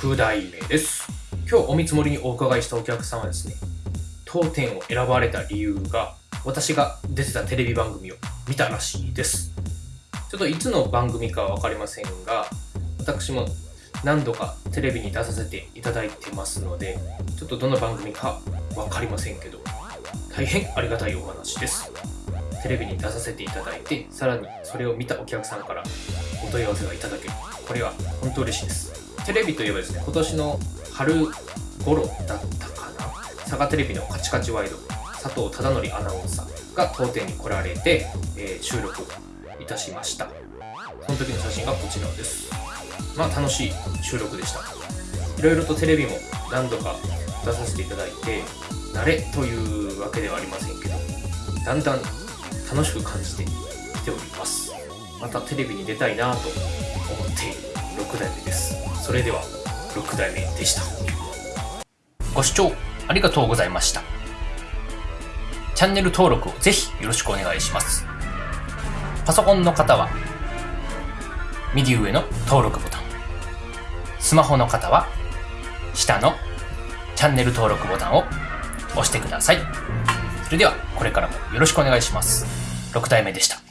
6代目です。今日お見積もりにお伺いしたお客さんはですね、当店を選ばれた理由が、私が出てたテレビ番組を見たらしいです。ちょっといつの番組かは分かりませんが、私も何度かテレビに出させていただいてますので、ちょっとどの番組か分かりませんけど、大変ありがたいお話です。テレビに出させていただいて、さらにそれを見たお客さんからお問い合わせがいただける。これは本当嬉しいです。テレビといえばですね、今年の春頃だったかな、佐賀テレビのカチカチワイド、佐藤忠則アナウンサーが当店に来られて、えー収録いたしました。その時の写真がこちらです。まあ楽しい収録でした。いろいろとテレビも何度か出させていただいて、慣れというわけではありませんけど、だんだん楽しく感じてきております。またテレビに出たいなと思っている6代目です。それでは6代目でした。ご視聴ありがとうございました。チャンネル登録をぜひよろしくお願いします。パソコンの方は右上の登録ボタン。スマホの方は下のチャンネル登録ボタンを押してください。それではこれからもよろしくお願いします。6代目でした。